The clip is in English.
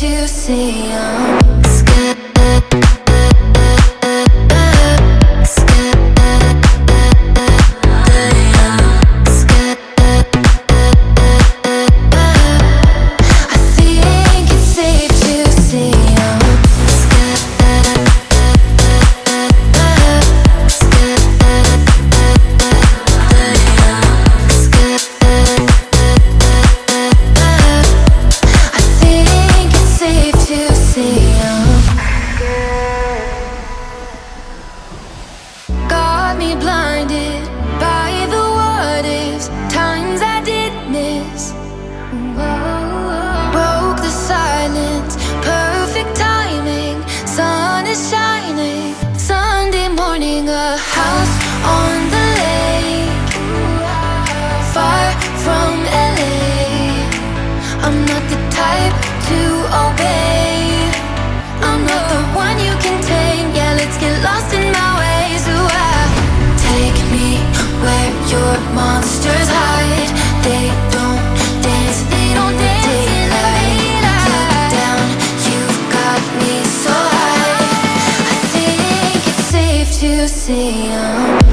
to see I'm blinded by the times I did miss. Broke the silence, perfect timing, sun is shining. see I'm